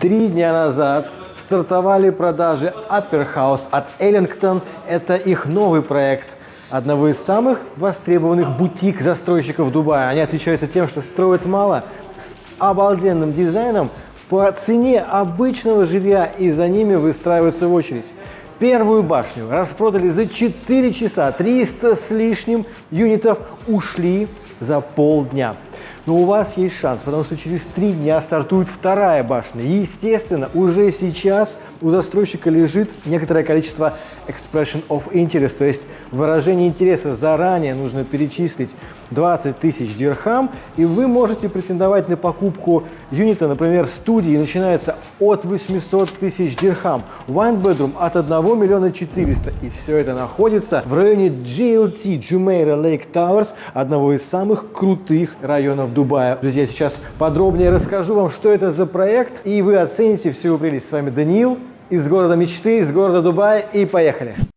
Три дня назад стартовали продажи Upper House от Ellington. Это их новый проект одного из самых востребованных бутик-застройщиков Дубая. Они отличаются тем, что строят мало, с обалденным дизайном, по цене обычного жилья, и за ними выстраиваются в очередь. Первую башню распродали за 4 часа, 300 с лишним юнитов ушли за полдня. Но у вас есть шанс, потому что через три дня стартует вторая башня. Естественно, уже сейчас у застройщика лежит некоторое количество expression of interest, то есть выражение интереса заранее нужно перечислить 20 тысяч дирхам, и вы можете претендовать на покупку юнита, например, студии начинается от 800 тысяч дирхам, one bedroom от 1 миллиона 400, и все это находится в районе GLT, Jumeirah Lake Towers, одного из самых крутых районов Дубая. Друзья, сейчас подробнее расскажу вам, что это за проект, и вы оцените всю прелесть. С вами Даниил из города мечты, из города Дубай, и поехали!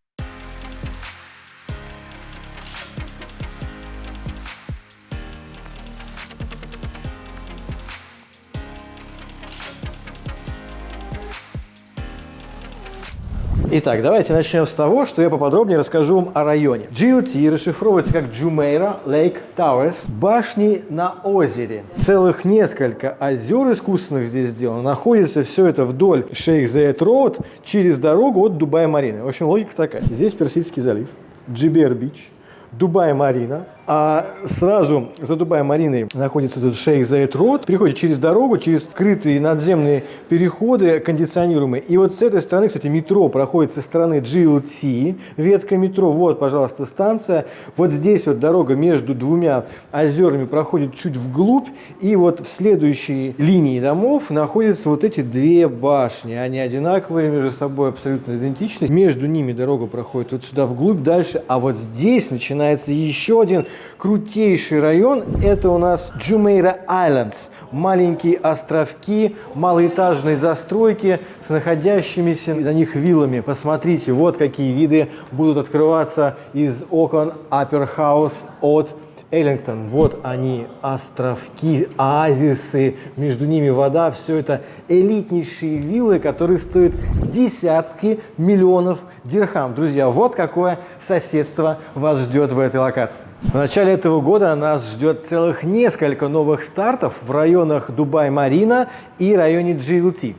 Итак, давайте начнем с того, что я поподробнее расскажу вам о районе. GLT расшифровывается как Jumeirah Lake Towers, башни на озере. Целых несколько озер искусственных здесь сделано. Находится все это вдоль Шейх Зайд Роуд через дорогу от Дубая-Марины. В общем, логика такая. Здесь Персидский залив, JBR Beach, Дубай-Марина, а сразу за Дубай-Мариной находится тут Шейх Заид Road, переходит через дорогу, через скрытые надземные переходы кондиционируемые. И вот с этой стороны, кстати, метро проходит со стороны JLT, ветка метро, вот, пожалуйста, станция. Вот здесь вот дорога между двумя озерами проходит чуть вглубь, и вот в следующей линии домов находятся вот эти две башни. Они одинаковые между собой, абсолютно идентичны. Между ними дорога проходит вот сюда вглубь, дальше, а вот здесь начинается еще один крутейший район – это у нас Jumeirah Islands. Маленькие островки малоэтажной застройки с находящимися на них виллами. Посмотрите, вот какие виды будут открываться из окон Upper House от Эллингтон, вот они, островки, оазисы, между ними вода, все это элитнейшие виллы, которые стоят десятки миллионов дирхам. Друзья, вот какое соседство вас ждет в этой локации. В начале этого года нас ждет целых несколько новых стартов в районах Дубай-Марина и районе GLT.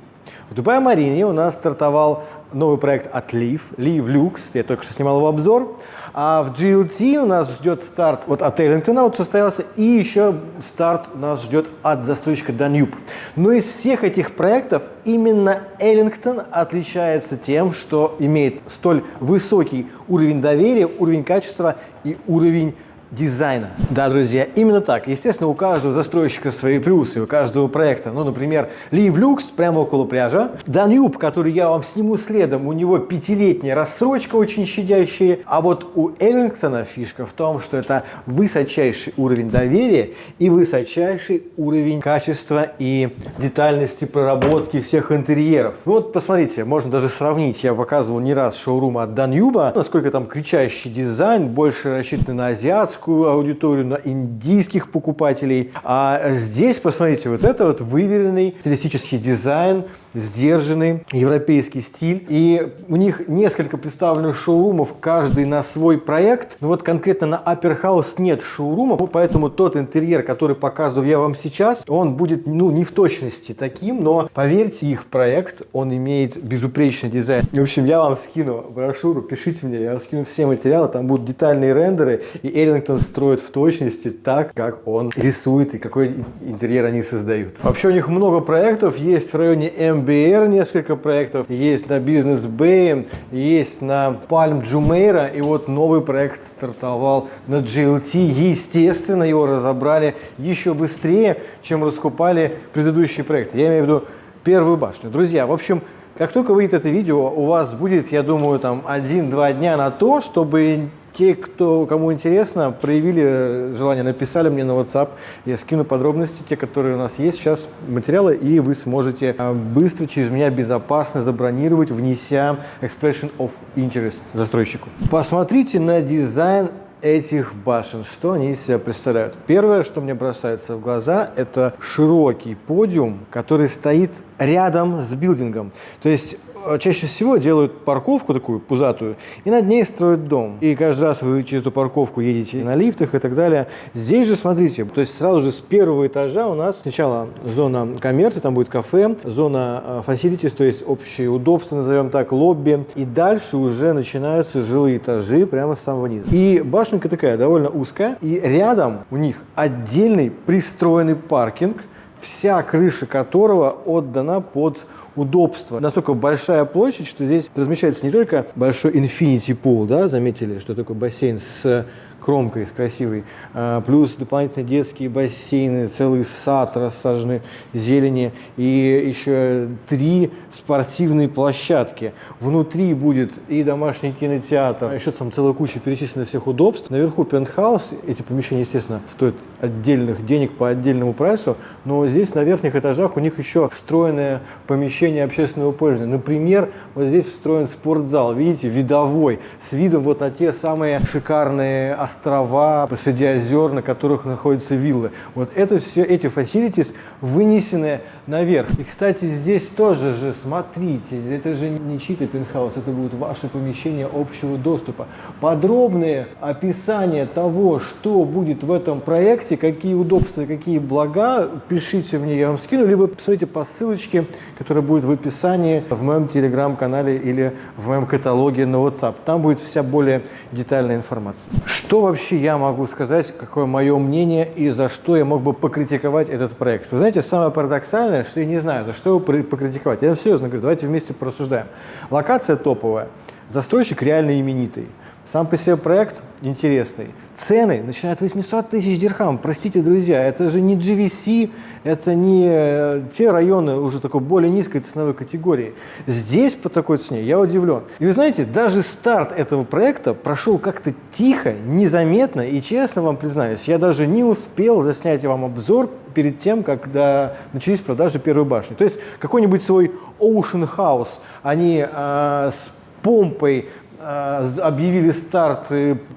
В Дубай-Марине у нас стартовал новый проект от Leaf, Leaf Lux, я только что снимал его обзор. А в GLT у нас ждет старт вот от Эллингтона вот состоялся, и еще старт нас ждет от застройщика Danube. Но из всех этих проектов именно Эллингтон отличается тем, что имеет столь высокий уровень доверия, уровень качества и уровень дизайна. Да, друзья, именно так. Естественно, у каждого застройщика свои плюсы, у каждого проекта. Ну, например, Live Lux прямо около пляжа. Danube, который я вам сниму следом, у него пятилетняя рассрочка очень щадящая. А вот у Эллингтона фишка в том, что это высочайший уровень доверия и высочайший уровень качества и детальности проработки всех интерьеров. Ну, вот посмотрите, можно даже сравнить. Я показывал не раз шоурум от Danube, насколько там кричащий дизайн, больше рассчитан на азиатскую азиатскую аудиторию, на индийских покупателей. А здесь, посмотрите, вот это вот выверенный стилистический дизайн, сдержанный европейский стиль. И у них несколько представленных шоурумов, каждый на свой проект. Но вот конкретно на Upper House нет шоурумов, поэтому тот интерьер, который показываю я вам сейчас, он будет ну, не в точности таким, но поверьте, их проект, он имеет безупречный дизайн. В общем, я вам скину брошюру, пишите мне, я вам скину все материалы, там будут детальные рендеры, и Эрлингтон строит в точности так, как он рисует и какой интерьер они создают. Вообще у них много проектов, есть в районе М MBR несколько проектов, есть на Business Bay, есть на Palm Jumeirah, и вот новый проект стартовал на GLT. Естественно, его разобрали еще быстрее, чем раскупали предыдущий проект. Я имею в виду первую башню. Друзья, в общем, как только выйдет это видео, у вас будет, я думаю, там один-два дня на то, чтобы те, кто, кому интересно, проявили желание, написали мне на WhatsApp. Я скину подробности, те, которые у нас есть сейчас, материалы, и вы сможете а, быстро через меня безопасно забронировать, внеся expression of interest застройщику. Посмотрите на дизайн этих башен. Что они из себя представляют? Первое, что мне бросается в глаза, это широкий подиум, который стоит рядом с билдингом. То есть э, чаще всего делают парковку такую пузатую и над ней строят дом. И каждый раз вы через эту парковку едете на лифтах и так далее. Здесь же, смотрите, то есть сразу же с первого этажа у нас сначала зона коммерции, там будет кафе, зона facilities, то есть общие удобства, назовем так, лобби. И дальше уже начинаются жилые этажи прямо с самого низа. И башенка такая довольно узкая. И рядом у них отдельный пристроенный паркинг, вся крыша которого отдана под удобство. Настолько большая площадь, что здесь размещается не только большой infinity pool, да, заметили, что такой бассейн с кромкой, с красивой, а, плюс дополнительные детские бассейны, целый сад рассаженный зелени и еще три спортивные площадки. Внутри будет и домашний кинотеатр, еще там целая куча перечисленных всех удобств. Наверху пентхаус, эти помещения, естественно, стоят отдельных денег по отдельному прайсу, но здесь на верхних этажах у них еще встроенное помещение общественного пользования. Например, вот здесь встроен спортзал, видите, видовой, с видом вот на те самые шикарные острова посреди озер, на которых находятся виллы. Вот это все, эти facilities вынесены наверх. И, кстати, здесь тоже же, смотрите, это же не чьи-то пентхаус, это будут ваши помещения общего доступа. Подробное описание того, что будет в этом проекте, какие удобства, какие блага, пишите мне, я вам скину, либо посмотрите по ссылочке, которая будет в описании в моем телеграм-канале или в моем каталоге на WhatsApp. Там будет вся более детальная информация. Что вообще я могу сказать, какое мое мнение и за что я мог бы покритиковать этот проект? Вы знаете, самое парадоксальное, что я не знаю, за что его покритиковать. Я серьезно говорю, давайте вместе порассуждаем. Локация топовая, застройщик реально именитый. Сам по себе проект интересный. Цены начинают 800 тысяч дирхам. Простите, друзья, это же не GVC, это не э, те районы уже такой более низкой ценовой категории. Здесь по такой цене я удивлен. И вы знаете, даже старт этого проекта прошел как-то тихо, незаметно. И честно вам признаюсь, я даже не успел заснять вам обзор перед тем, когда начались продажи первой башни. То есть какой-нибудь свой Ocean House они э, с помпой объявили старт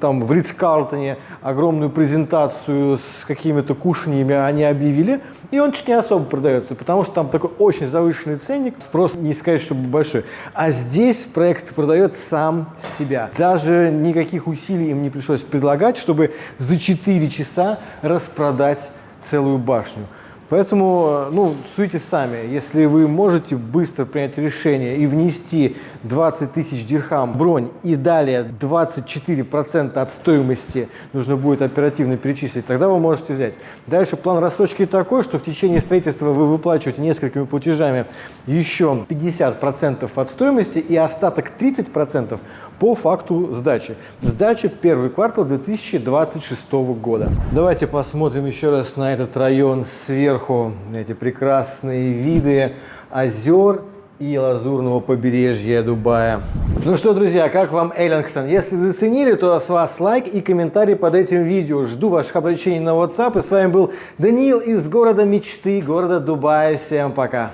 там в Ридс-Карлтоне, огромную презентацию с какими-то кушаньями они объявили, и он чуть не особо продается, потому что там такой очень завышенный ценник, спрос не сказать, чтобы большой. А здесь проект продает сам себя. Даже никаких усилий им не пришлось предлагать, чтобы за 4 часа распродать целую башню. Поэтому, ну, суйте сами. Если вы можете быстро принять решение и внести 20 тысяч дирхам бронь и далее 24% от стоимости нужно будет оперативно перечислить, тогда вы можете взять. Дальше план рассрочки такой, что в течение строительства вы выплачиваете несколькими платежами еще 50% от стоимости и остаток 30% по факту сдачи. Сдача первый квартал 2026 года. Давайте посмотрим еще раз на этот район сверху. Эти прекрасные виды озер и лазурного побережья Дубая. Ну что, друзья, как вам Эллингтон? Если заценили, то с вас лайк и комментарий под этим видео. Жду ваших обращений на WhatsApp. И с вами был Даниил из города мечты, города Дубая. Всем пока!